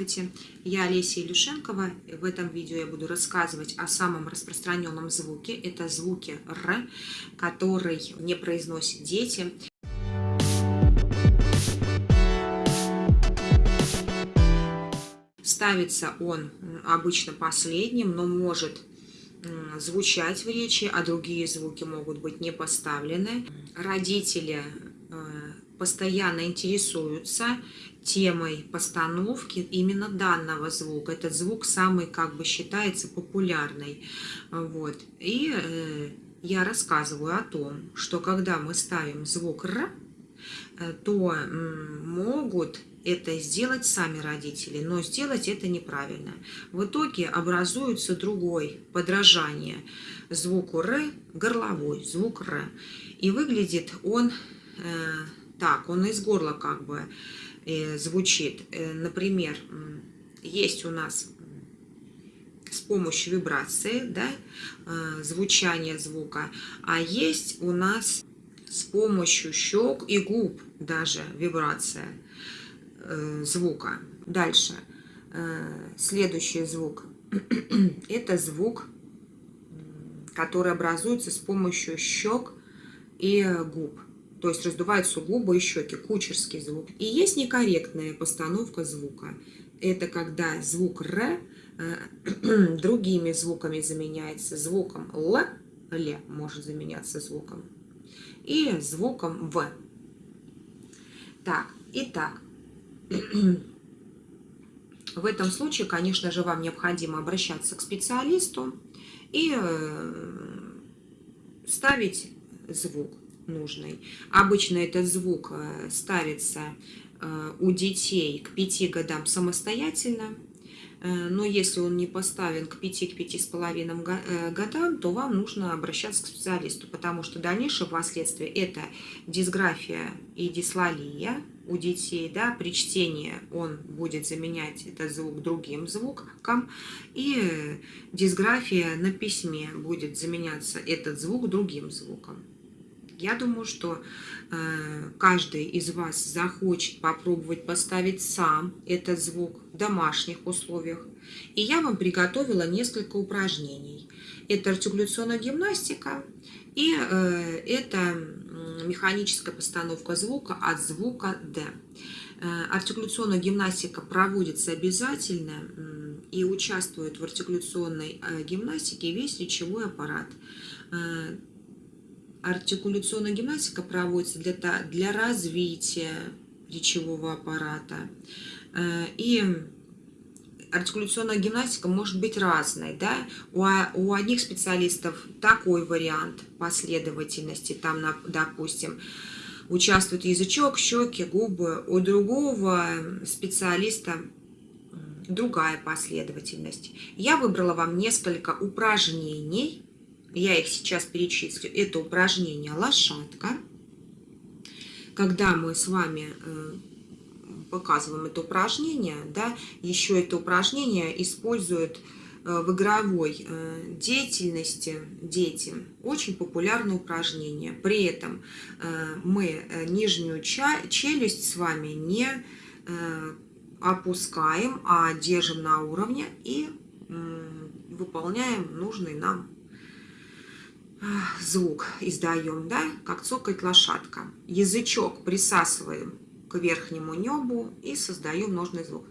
Здравствуйте, я Олеся Илюшенкова. В этом видео я буду рассказывать о самом распространенном звуке. Это звуки «р», который не произносят дети. Ставится он обычно последним, но может звучать в речи, а другие звуки могут быть не поставлены. Родители э, постоянно интересуются темой постановки именно данного звука. Этот звук самый, как бы, считается популярный. Вот. И э, я рассказываю о том, что когда мы ставим звук «р», э, то могут это сделать сами родители, но сделать это неправильно. В итоге образуется другой подражание звуку «р», горловой звук «р». И выглядит он э, так, он из горла как бы звучит. Э, например, есть у нас с помощью вибрации, да, э, звучания звука, а есть у нас с помощью щек и губ даже вибрация э, звука. Дальше. Э, следующий звук. Это звук, который образуется с помощью щек и губ. То есть раздуваются губы и щеки, кучерский звук. И есть некорректная постановка звука. Это когда звук «р» э, другими звуками заменяется. Звуком «л», «л» может заменяться звуком. И звуком «в». Так, итак. В этом случае, конечно же, вам необходимо обращаться к специалисту и э, ставить звук нужный. Обычно этот звук э, ставится э, у детей к 5 годам самостоятельно, э, но если он не поставлен к 5-5,5 годам, то вам нужно обращаться к специалисту, потому что дальнейшие последствия это дисграфия и дислалия у детей. Да, при чтении он будет заменять этот звук другим звуком, и дисграфия на письме будет заменяться этот звук другим звуком. Я думаю, что э, каждый из вас захочет попробовать поставить сам этот звук в домашних условиях. И я вам приготовила несколько упражнений. Это артикуляционная гимнастика и э, это механическая постановка звука от звука «д». Э, артикуляционная гимнастика проводится обязательно и участвует в артикуляционной гимнастике весь речевой аппарат. Артикуляционная гимнастика проводится для, для развития речевого аппарата. Э, и артикуляционная гимнастика может быть разной. Да? У, у одних специалистов такой вариант последовательности, там, допустим, участвует язычок, щеки, губы. У другого специалиста другая последовательность. Я выбрала вам несколько упражнений, я их сейчас перечислю, это упражнение «Лошадка». Когда мы с вами э, показываем это упражнение, да, еще это упражнение используют э, в игровой э, деятельности дети. Очень популярное упражнение. При этом мы нижнюю челюсть с вами не опускаем, а держим на уровне и выполняем нужный нам звук издаем, да, как цокает лошадка. Язычок присасываем к верхнему небу и создаем нужный звук.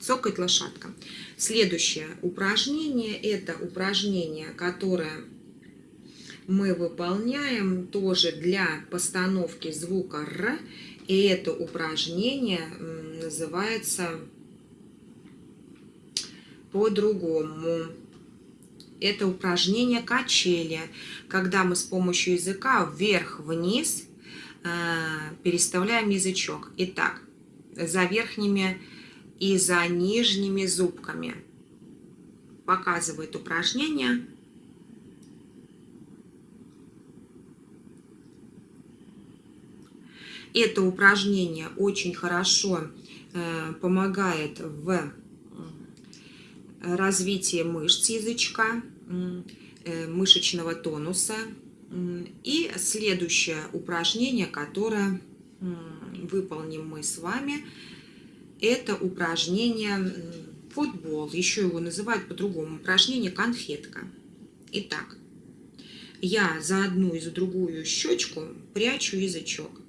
Цокает лошадка. Следующее упражнение, это упражнение, которое мы выполняем тоже для постановки звука «р». И это упражнение называется по-другому. Это упражнение качели, когда мы с помощью языка вверх-вниз э, переставляем язычок. Итак, за верхними и за нижними зубками. Показывает упражнение. Это упражнение очень хорошо Э, помогает в развитии мышц язычка, э, мышечного тонуса, И следующее упражнение, которое выполним мы с вами, это упражнение футбол. Еще его называют по-другому. Упражнение конфетка. Итак, я за одну и за другую щечку прячу язычок.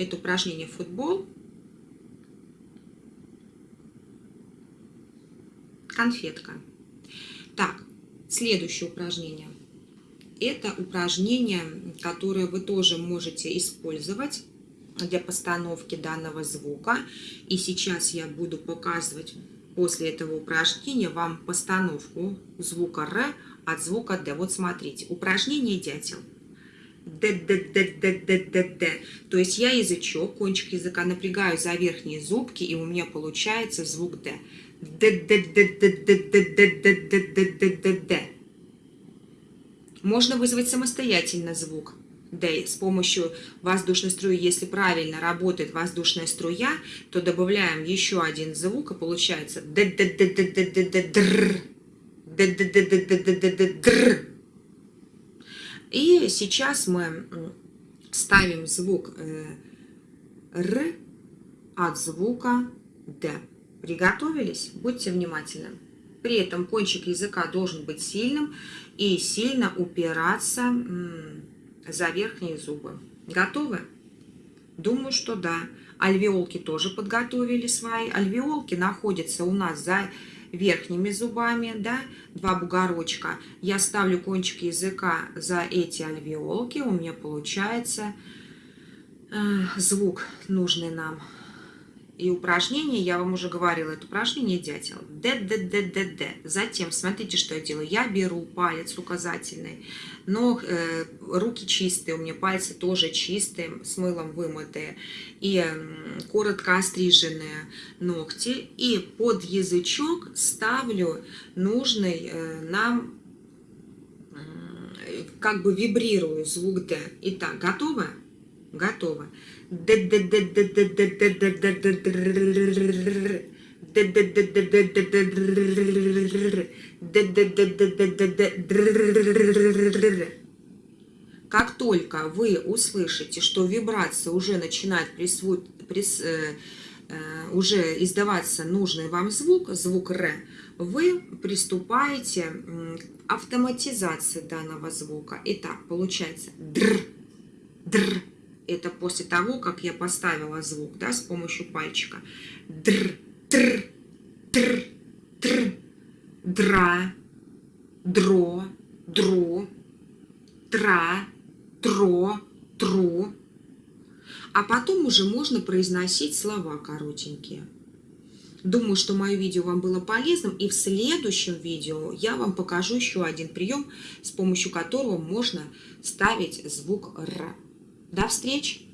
Это упражнение футбол. Конфетка. Так, следующее упражнение. Это упражнение, которое вы тоже можете использовать для постановки данного звука. И сейчас я буду показывать после этого упражнения вам постановку звука Р от звука Д. Вот смотрите, упражнение дятел. Д, Д, Д, Д, Д, Д, Д. То есть я язычок, кончик языка напрягаю за верхние зубки, и у меня получается звук Д. Д, Д, Д, Д, Д, Д, Д, Д, Д, Д, Д, Д, Д. Можно вызвать самостоятельно звук D с помощью воздушной струи. Если правильно работает воздушная струя, то добавляем еще один звук, и получается Д, Д, Д, Д, Д, Д, Д. Д, Д, Д, Д, Д, Д, Д, Д. И сейчас мы ставим звук Р от звука Д. Приготовились? Будьте внимательны. При этом кончик языка должен быть сильным и сильно упираться за верхние зубы. Готовы? Думаю, что да. Альвеолки тоже подготовили свои. Альвеолки находятся у нас за верхними зубами, да, два бугорочка. Я ставлю кончик языка за эти альвеолки, у меня получается э, звук нужный нам. И упражнение, я вам уже говорила, это упражнение дятел. Д, Д, Д, Д, Д. Затем, смотрите, что я делаю. Я беру палец указательный, но э, руки чистые, у меня пальцы тоже чистые, с мылом вымытые. И э, коротко остриженные ногти. И под язычок ставлю нужный э, нам, э, как бы вибрирую звук Д. Итак, готовы? Готово. Как только вы услышите, что вибрация уже начинает присвоить, прис, э, э, уже издаваться нужный вам звук, звук Р, вы приступаете к автоматизации данного звука. Итак, получается др, др, это после того, как я поставила звук, да, с помощью пальчика. Др, тр, тр, тр, дра, дро, дру, тра, тро, тру. А потом уже можно произносить слова коротенькие. Думаю, что мое видео вам было полезным, и в следующем видео я вам покажу еще один прием, с помощью которого можно ставить звук «р». До встречи!